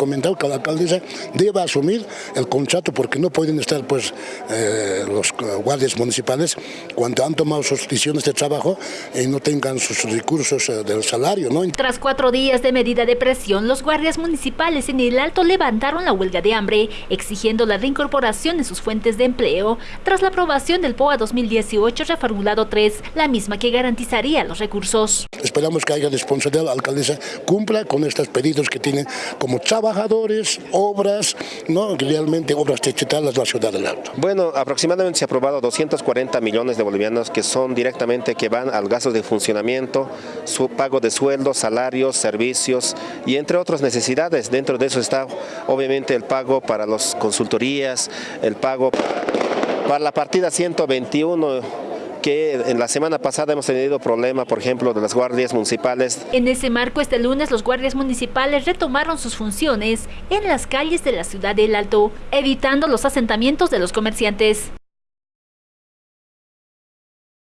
comentado que la alcaldesa debe asumir el contrato porque no pueden estar pues eh, los guardias municipales cuando han tomado sus decisiones de trabajo y no tengan sus recursos eh, del salario. ¿no? Tras cuatro días de medida de presión, los guardias municipales en el Alto levantaron la huelga de hambre, exigiendo la reincorporación de sus fuentes de empleo tras la aprobación del POA 2018 reformulado 3, la misma que garantizaría los recursos. Esperamos que haya responsabilidad, la alcaldesa cumpla con estos pedidos que tienen como trabajadores, obras, no realmente obras digitales la ciudad del Alto. Bueno, aproximadamente se ha aprobado 240 millones de bolivianos que son directamente que van al gasto de funcionamiento, su pago de sueldos, salarios, servicios y entre otras necesidades. Dentro de eso está obviamente el pago para las consultorías, el pago para la partida 121 que en la semana pasada hemos tenido problema, por ejemplo, de las guardias municipales. En ese marco, este lunes los guardias municipales retomaron sus funciones en las calles de la ciudad del Alto, evitando los asentamientos de los comerciantes.